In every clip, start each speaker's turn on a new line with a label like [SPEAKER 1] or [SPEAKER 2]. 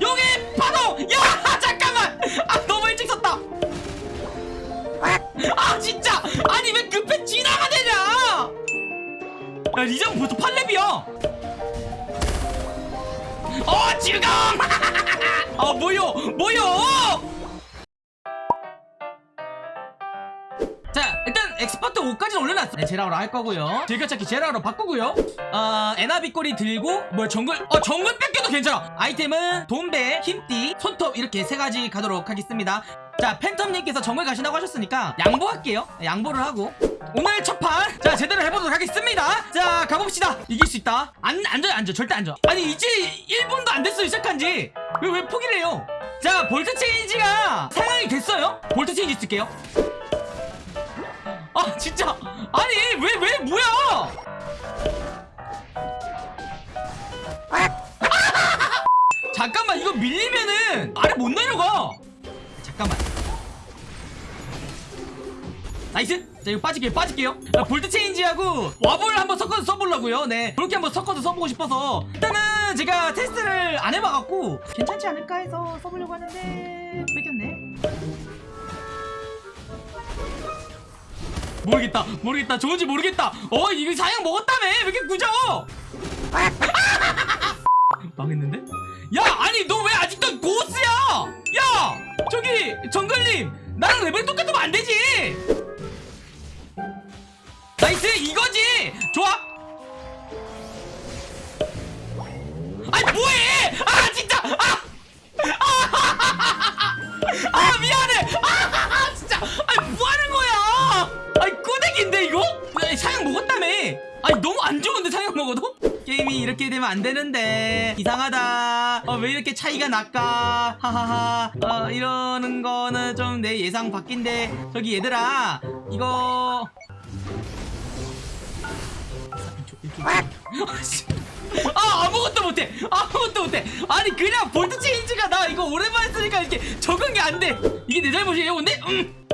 [SPEAKER 1] 용의 파동 야 잠깐만! 아 너무 일찍 썼다. 아 진짜! 아니 왜 급해 지나가 되냐? 야 리장 벌써 8렙이야. 어 지금! 아 뭐요? 뭐요 일단 엑스퍼트 5까지 올려놨어. 네, 제라우로 할 거고요. 즐겨찾기 제라우로 바꾸고요. 어 에나비꼬리 들고 뭐 정글 어 정글 뺏겨도 괜찮아. 아이템은 돈배 힘띠 손톱 이렇게 세 가지 가도록 하겠습니다. 자 팬텀님께서 정글 가신다고 하셨으니까 양보할게요. 네, 양보를 하고. 오늘 첫판 자 제대로 해보도록 하겠습니다. 자 가봅시다. 이길 수 있다. 안 앉아요 앉아 절대 앉아 아니 이제 1분도 안 됐어요 시작한지. 왜 왜 포기를 해요? 자 볼트 체인지가 상향이 됐어요? 볼트 체인지 쓸게요 아 진짜. 아니 왜왜 뭐야? 잠깐만 이거 밀리면은 아래 못 내려가. 잠깐만. nice. 자 이거 빠질게요 빠질게요. 자, 볼트 체인지하고 와볼 한번 섞어서 써보려고요. 네 그렇게 한번 섞어서 써보고 싶어서. 일단은 제가 테스트를 안 해봐갖고 괜찮지 않을까 해서 써보려고 하는데 뺏겼네 모르겠다 모르겠다. 좋은지 모르겠다. 어 이거 상향 먹었다며. 왜 이렇게 꾸져? 망했는데? 야 아니 너 왜 아직도 고스야? 야 저기 정글님. 나랑 레벨 똑같으면 안 되지. nice 이거지. 좋아. 아니 뭐해? 아 진짜. 아. 아 미안해 이 이렇게 되면 안 되는데. 이상하다. 어, 왜 이렇게 차이가 날까? 하하하. 어, 이러는 거는 좀 내 예상 밖인데. 저기 얘들아 이거. 아 아무것도 못해. 아무것도 못해. 아니 그냥 볼트 체인지가 나 이거 오랜만에 쓰니까 이렇게 적응이 안 돼. 이게 내 잘못이에요 근데? 음.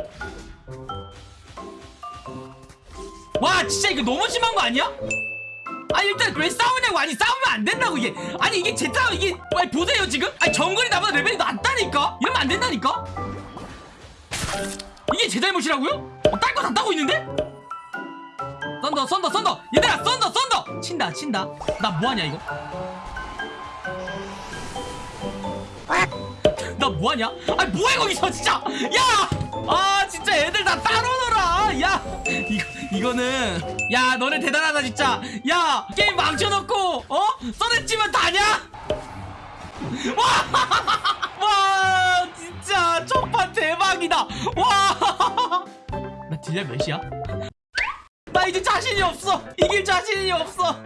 [SPEAKER 1] 와 진짜 이거 너무 심한 거 아니야? 아니 일단 왜 싸우냐고. 아니 싸우면 안 된다고 이게. 아니 이게 제 싸움 이게 아니 보세요 지금? 아니 정글이 나보다 레벨이 낮다니까? 이러면 안 된다니까? 이게 제 잘못이라고요? 어, 딸거 다 따고 있는데? 썬더 썬더 썬더! 얘들아 썬더 썬더! 친다 친다. 나 뭐하냐 이거? 나 뭐하냐? 아 뭐해 거기서 진짜! 야! 아 진짜 애들 다 따로 이거 이거는 야 너네 대단하다 진짜. 야 게임 망쳐놓고 어? 서렌치면 다냐? 와, 와 진짜 첫판 대박이다. 와나 딜량 몇이야? 나 이제 자신이 없어. 이길 자신이 없어.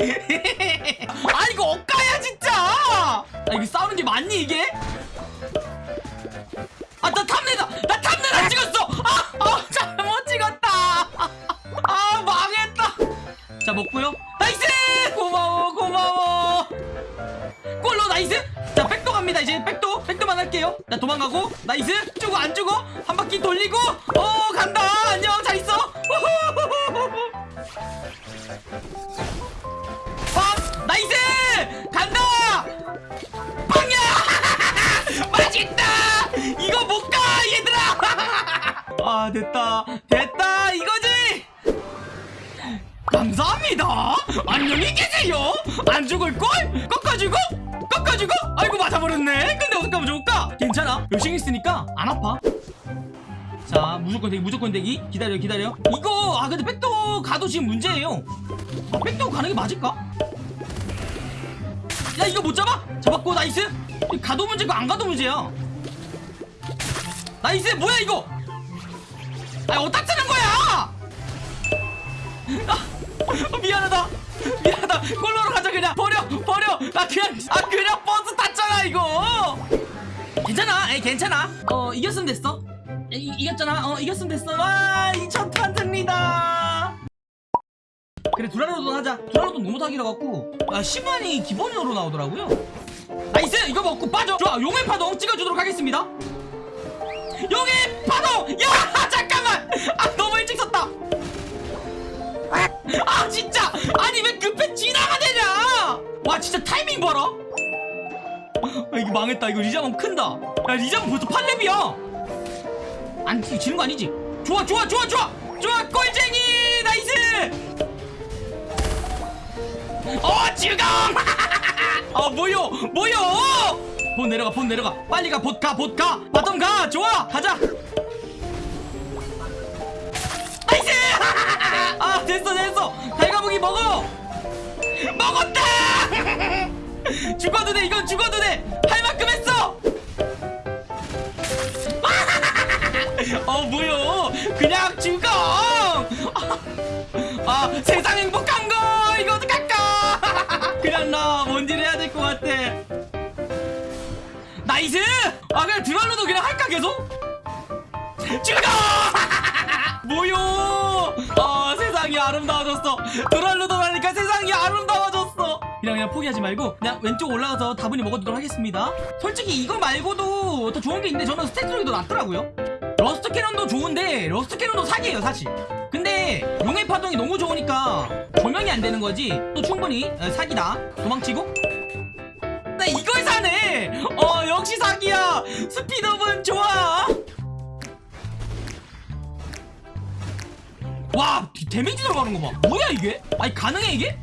[SPEAKER 1] 아 이거 억까야 진짜! 아 이거 싸우는 게 맞니 이게 자 도망가고 nice! 주고 안 주고 한 바퀴 돌리고 어 간다! 안녕 잘 있어! 아 nice 간다 빵야 맛있다 이거 못 가 얘들아 아 됐다 됐다 이거지 감사합니다 안녕히 계세요 안 죽을걸 꺾어주고 꺾어주고? 아이고 맞아버렸네. 근데 어떡하면 좋을까? 괜찮아. 열심히 있으니까 안 아파. 자 무조건 대기 무조건 대기. 기다려 기다려. 이거 아 근데 백도 가도 지금 문제예요. 아, 백도 가는 게 맞을까? 야 이거 못 잡아? 잡았고 nice. 가도 문제고 안 가도 문제야. nice 뭐야 이거? 아 어디다 쓰는 거야? 아, 미안하다 미안하다. 골로 가자 그냥. 버려 버려. 아 그냥 아 그냥 버스 탔잖아 이거. 괜찮아? 에이 괜찮아? 어 이겼으면 됐어. 이, 이겼잖아. 어 이겼으면 됐어. 와 2천판 승리다. 그래 두랄루돈 하자. 두랄루돈 너무 사기라 갖고. 아 10만이 기본으로 나오더라고요. nice 이거 먹고 빠져. 좋아. 용의 파동 찍어주도록 하겠습니다. 용의 파동! 야 잠깐만! 아 너무 망했다. 이거 리자몽 큰다. 야 리자몽 벌써 8렙이야. 안 지- 지는 거 아니지? 좋아 좋아 좋아 좋아. 좋아 꼴쟁이. 나이스. 어 지금. 아 뭐요? 뭐요? 본 내려가 본 내려가. 빨리 가봇가봇 가. 바텀 가. 좋아. 가자. 아 됐어 됐어. 달가무기 먹어. 먹었다. 죽어도 돼. 이건 죽어도 돼 할 만 어 뭐요? 그냥 죽어! 아 세상 행복한 거! 이거 어떡할까? 그냥 나 뭔지를 해야 될 것 같아. nice! 아 그냥 두랄루돈 그냥 할까 계속? 죽어! 뭐요? 아 세상이 아름다워졌어. 두랄루돈 하니까 세상이 아름다워졌어. 그냥 그냥 포기하지 말고 그냥 왼쪽 올라가서 다분히 먹어두도록 하겠습니다. 솔직히 이거 말고도 더 좋은 게 있는데 저는 stat 쪽이 더 낫더라고요 러스터 캐논도 좋은데 러스터 캐논도 사기예요 사실. 근데 용의 파동이 너무 좋으니까 조명이 안 되는 거지. 또 충분히 어, 사기다. 도망치고. 나 이걸 사네! 어 역시 사기야! speed up은 좋아! 와 디- 데미지 들어가는 거봐. 뭐야 이게? 아니 가능해 이게?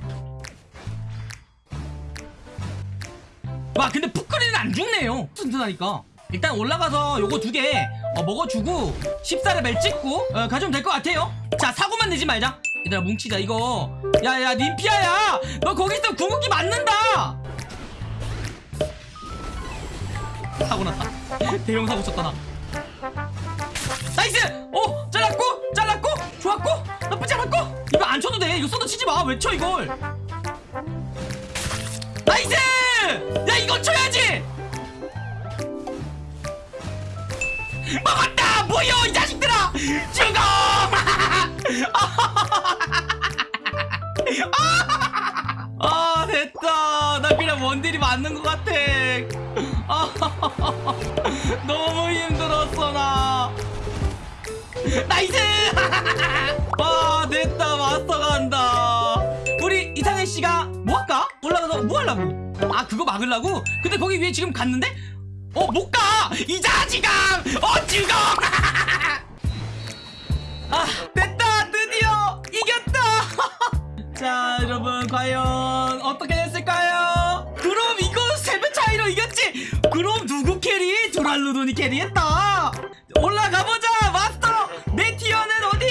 [SPEAKER 1] 와 근데 푸크리는 안 죽네요. 튼튼하니까. 일단 올라가서 요거 두 개 어, 먹어주고 14레벨 찍고 어, 가져오면 될 것 같아요. 자 사고만 내지 말자. 얘들아 뭉치자 이거. 야야 님피아야! 너 거기 있으면 궁극기 맞는다! 사고 났다. 대형 사고 쳤다 나. Nice! 오 잘랐고 잘랐고 좋았고 나쁘지 않았고. 이거 안 쳐도 돼. 이거 써도 치지 마왜 쳐 이걸 죽어! 아 됐다. 나 그냥 원딜이 맞는 것 같아. 아, 너무 힘들었어 나. Nice! 아 됐다. 마스터 간다. 우리 이상해 씨가 뭐 할까? 올라가서 뭐 하려고? 아 그거 막으려고? 근데 거기 위에 지금 갔는데? 어 못 가! 이 자식아! 어 죽어 아 됐다 드디어 이겼다. 자 여러분 과연 어떻게 됐을까요? 그럼 이거 세배 차이로 이겼지? 그럼 누구 carry? 두랄루돈이 carry했다. 올라가보자 마스터. 내 티어는 어디?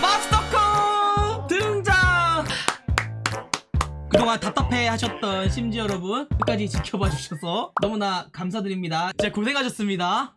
[SPEAKER 1] 마스터코 등장. 그동안 답답해 하셨던 심지 여러분 끝까지 지켜봐 주셔서 너무나 감사드립니다. 진짜 고생하셨습니다